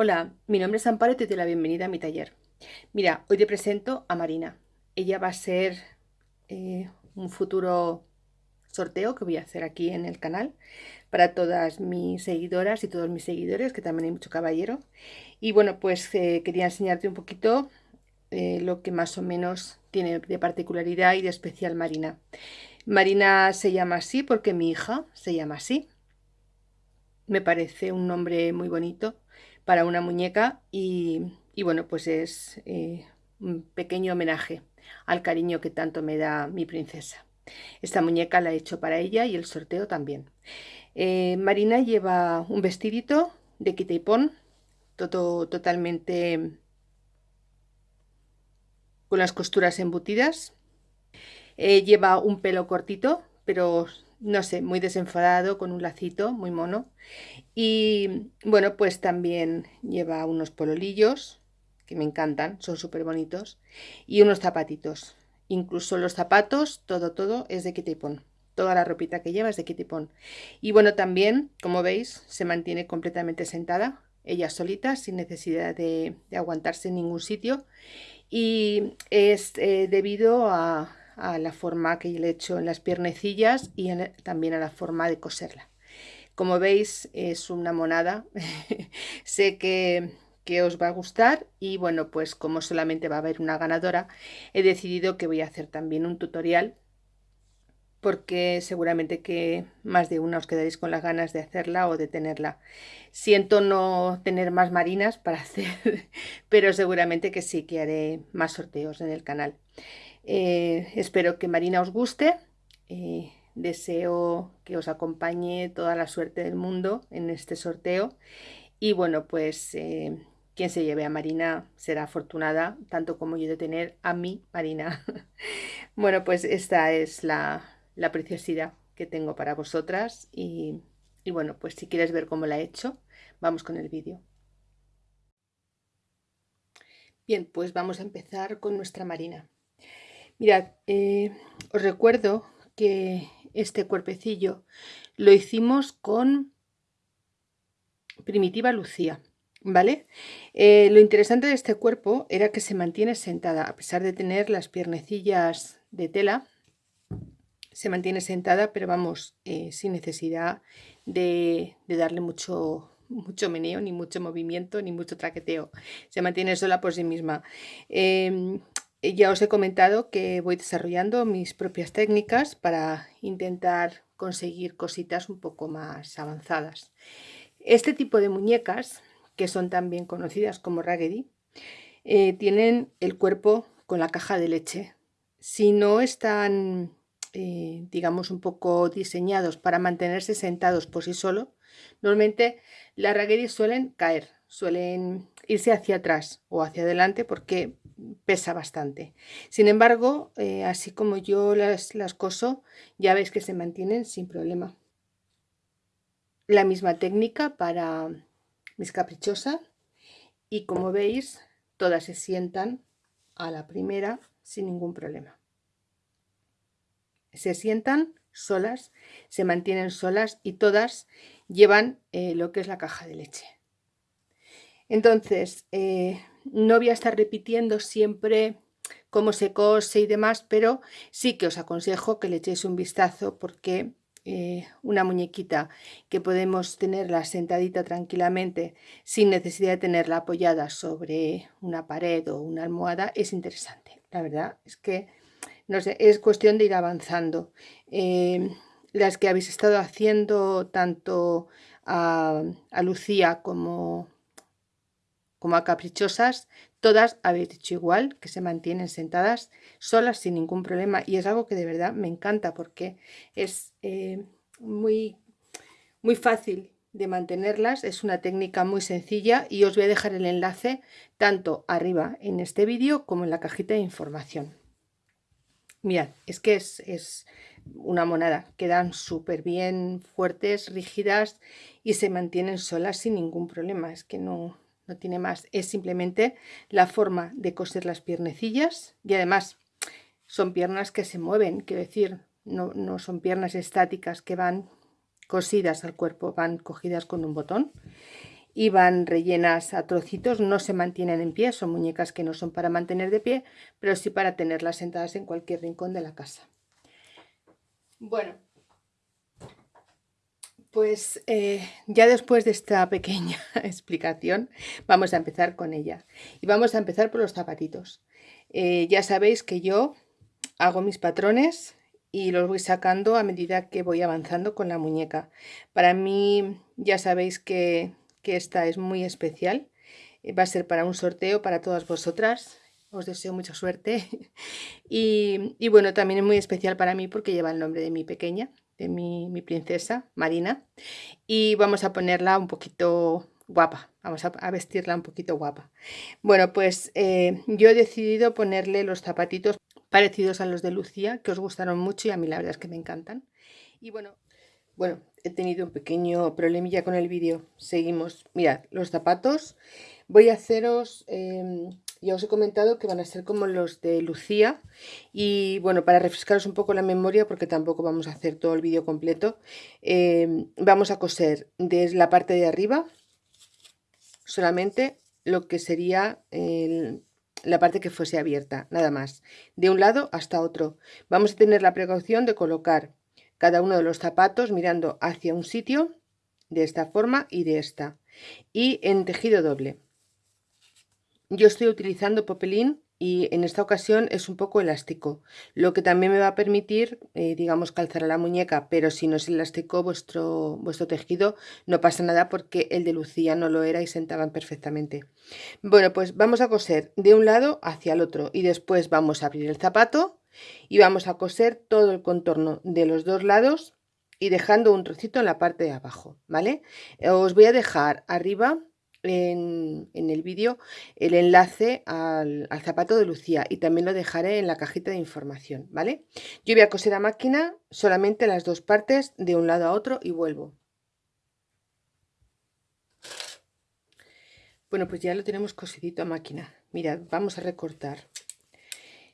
Hola, mi nombre es Amparo y te doy la bienvenida a mi taller. Mira, hoy te presento a Marina. Ella va a ser eh, un futuro sorteo que voy a hacer aquí en el canal para todas mis seguidoras y todos mis seguidores, que también hay mucho caballero. Y bueno, pues eh, quería enseñarte un poquito eh, lo que más o menos tiene de particularidad y de especial Marina. Marina se llama así porque mi hija se llama así. Me parece un nombre muy bonito para una muñeca y, bueno, pues es eh, un pequeño homenaje al cariño que tanto me da mi princesa. Esta muñeca la he hecho para ella y el sorteo también. Eh, Marina lleva un vestidito de quita y pon, todo totalmente con las costuras embutidas. Eh, lleva un pelo cortito, pero no sé, muy desenfadado, con un lacito muy mono. Y bueno, pues también lleva unos pololillos, que me encantan, son súper bonitos, y unos zapatitos. Incluso los zapatos, todo, todo es de kitipón. Toda la ropita que lleva es de kitipón. Y bueno, también, como veis, se mantiene completamente sentada, ella solita, sin necesidad de, aguantarse en ningún sitio. Y es eh, debido a, a la forma que le he hecho en las piernecillas y también a la forma de coserla. Como veis es una monada, sé que, que os va a gustar y bueno pues como solamente va a haber una ganadora he decidido que voy a hacer también un tutorial porque seguramente que más de una os quedaréis con las ganas de hacerla o de tenerla. Siento no tener más marinas para hacer, pero seguramente que sí que haré más sorteos en el canal. Eh, espero que Marina os guste. Eh, deseo que os acompañe toda la suerte del mundo en este sorteo. Y bueno, pues eh, quien se lleve a Marina será afortunada, tanto como yo de tener a mi Marina. bueno, pues esta es la, preciosidad que tengo para vosotras. Y, y bueno, pues si quieres ver cómo la he hecho, vamos con el vídeo. Bien, pues vamos a empezar con nuestra Marina. Mirad, eh, os recuerdo que este cuerpecillo lo hicimos con Primitiva Lucía, ¿vale? Eh, lo interesante de este cuerpo era que se mantiene sentada, a pesar de tener las piernecillas de tela, se mantiene sentada, pero vamos, eh, sin necesidad de, darle mucho, mucho meneo, ni mucho movimiento, ni mucho traqueteo. Se mantiene sola por sí misma. Em, ya os he comentado que voy desarrollando mis propias técnicas para intentar conseguir cositas un poco más avanzadas. Este tipo de muñecas, que son también conocidas como raggedy, eh, tienen el cuerpo con la caja de leche. Si no están, eh, digamos, un poco diseñados para mantenerse sentados por sí solo, normalmente las raggedy suelen caer, suelen irse hacia atrás o hacia adelante porque pesa bastante. Sin embargo, eh, así como yo las, las coso, ya veis que se mantienen sin problema. La misma técnica para mis caprichosas y como veis, todas se sientan a la primera sin ningún problema. Se sientan solas, se mantienen solas y todas llevan eh, lo que es la caja de leche. Entonces, eh, no voy a estar repitiendo siempre cómo se cose y demás, pero sí que os aconsejo que le echéis un vistazo porque eh, una muñequita que podemos tenerla sentadita tranquilamente sin necesidad de tenerla apoyada sobre una pared o una almohada es interesante. La verdad es que no sé, es cuestión de ir avanzando. Eh, las que habéis estado haciendo tanto a Lucía como como a caprichosas, todas habéis dicho igual, que se mantienen sentadas solas sin ningún problema. Y es algo que de verdad me encanta porque es eh, muy, muy fácil de mantenerlas, es una técnica muy sencilla y os voy a dejar el enlace tanto arriba en este vídeo como en la cajita de información. Mirad, es que es, es una monada, quedan súper bien fuertes, rígidas y se mantienen solas sin ningún problema, es que no, no tiene más, es simplemente la forma de coser las piernecillas y además son piernas que se mueven, quiero decir, no, no son piernas estáticas que van cosidas al cuerpo, van cogidas con un botón y van rellenas a trocitos, no se mantienen en pie, son muñecas que no son para mantener de pie, pero sí para tenerlas sentadas en cualquier rincón de la casa. Bueno, pues eh, ya después de esta pequeña explicación vamos a empezar con ella. Y vamos a empezar por los zapatitos. Eh, ya sabéis que yo hago mis patrones y los voy sacando a medida que voy avanzando con la muñeca. Para mí ya sabéis que, esta es muy especial. Eh, va a ser para un sorteo para todas vosotras. Os deseo mucha suerte. y bueno, también es muy especial para mí porque lleva el nombre de mi pequeña, de mi, princesa Marina y vamos a ponerla un poquito guapa, vamos a, vestirla un poquito guapa. Bueno, pues eh, yo he decidido ponerle los zapatitos parecidos a los de Lucía, que os gustaron mucho y a mí la verdad es que me encantan. Y bueno, bueno, he tenido un pequeño problemilla con el vídeo. Seguimos. Mirad, los zapatos. Voy a haceros em, ya os he comentado que van a ser como los de Lucía y bueno, para refrescaros un poco la memoria porque tampoco vamos a hacer todo el vídeo completo, em, vamos a coser desde la parte de arriba solamente lo que sería la parte que fuese abierta, nada más, de un lado hasta otro. Vamos a tener la precaución de colocar cada uno de los zapatos mirando hacia un sitio de esta forma y de esta y en tejido doble yo estoy utilizando popelín y en esta ocasión es un poco elástico, lo que también me va a permitir, eh, digamos, calzar a la muñeca, pero si no es elástico vuestro, vuestro tejido no pasa nada porque el de Lucía no lo era y sentaban perfectamente. Bueno, pues vamos a coser de un lado hacia el otro y después vamos a abrir el zapato y vamos a coser todo el contorno de los dos lados y dejando un trocito en la parte de abajo, ¿vale? Os voy a dejar arriba en, el vídeo el enlace al, zapato de Lucía y también lo dejaré en la cajita de información, ¿vale? Yo voy a coser a máquina solamente las dos partes de un lado a otro y vuelvo. Bueno, pues ya lo tenemos cosidito a máquina. Mirad, vamos a recortar.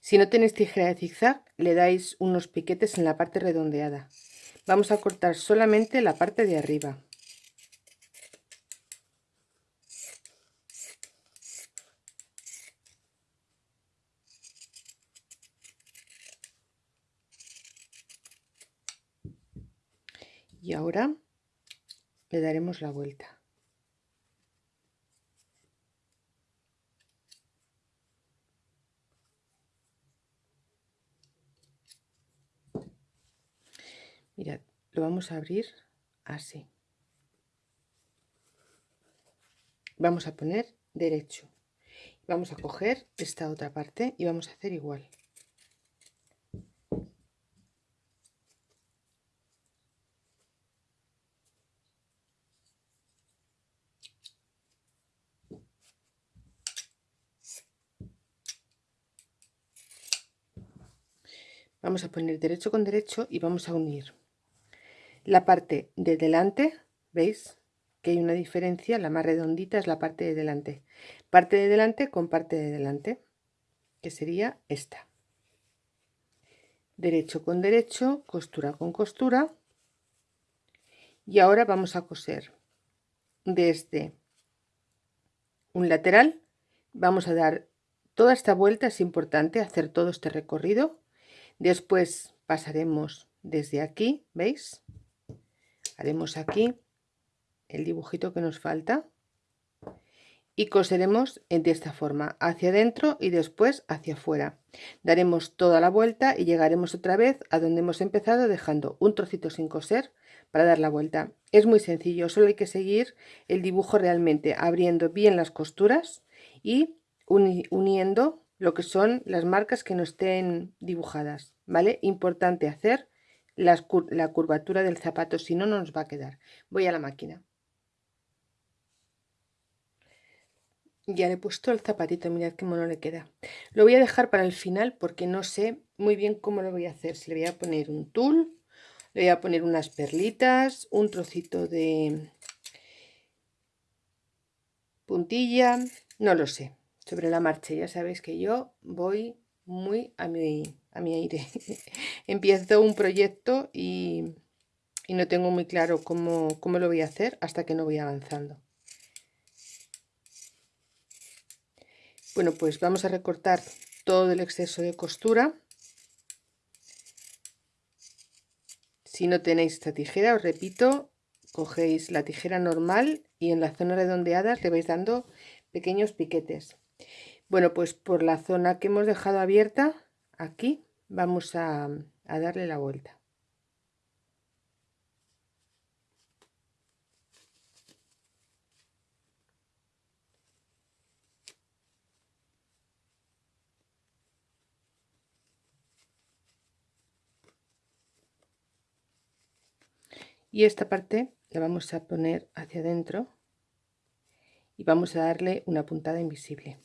Si no tenéis tijera de zigzag, le dais unos piquetes en la parte redondeada. Vamos a cortar solamente la parte de arriba. Y ahora le daremos la vuelta. Mirad lo vamos a abrir así. Vamos a poner derecho. Vamos a coger esta otra parte y vamos a hacer igual vamos a poner derecho con derecho y vamos a unir. La parte de delante veis que hay una diferencia la más redondita es la parte de delante. Parte de delante con parte de delante que sería esta. Derecho con derecho costura con costura. Y ahora vamos a coser. Desde un lateral vamos a dar toda esta vuelta es importante hacer todo este recorrido Después pasaremos desde aquí, ¿veis? Haremos aquí el dibujito que nos falta y coseremos de esta forma hacia adentro y después hacia afuera daremos toda la vuelta y llegaremos otra vez a donde hemos empezado dejando un trocito sin coser para dar la vuelta es muy sencillo solo hay que seguir el dibujo realmente abriendo bien las costuras y uniendo lo que son las marcas que no estén dibujadas, ¿vale? Importante hacer la curvatura del zapato, si no, no nos va a quedar. Voy a la máquina. Ya le he puesto el zapatito, mirad qué mono le queda. Lo voy a dejar para el final porque no sé muy bien cómo lo voy a hacer. Si le voy a poner un tul, le voy a poner unas perlitas, un trocito de puntilla, no lo sé sobre la marcha. Ya sabéis que yo voy muy a mi, a mi aire. Empiezo un proyecto y, no tengo muy claro cómo, cómo lo voy a hacer hasta que no voy avanzando. Bueno, pues vamos a recortar todo el exceso de costura. Si no tenéis esta tijera, os repito, cogéis la tijera normal y en la zona redondeada le vais dando pequeños piquetes. Bueno, pues por la zona que hemos dejado abierta, aquí, vamos a, darle la vuelta. y esta parte la vamos a poner hacia adentro y vamos a darle una puntada invisible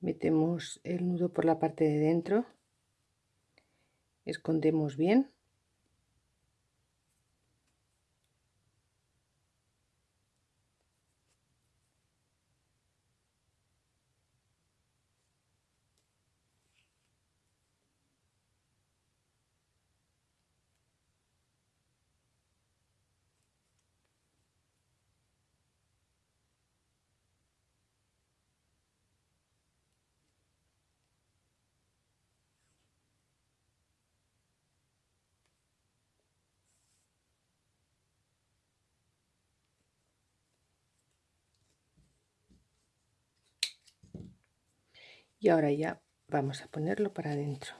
metemos el nudo por la parte de dentro escondemos bien y ahora ya vamos a ponerlo para adentro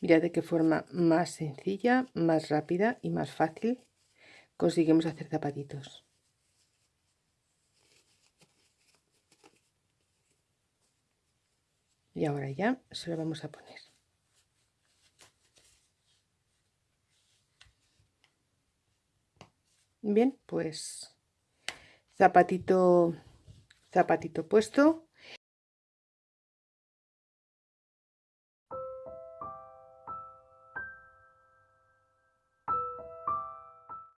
Mirad de qué forma más sencilla, más rápida y más fácil conseguimos hacer zapatitos. Y ahora ya se lo vamos a poner. Bien, pues zapatito zapatito puesto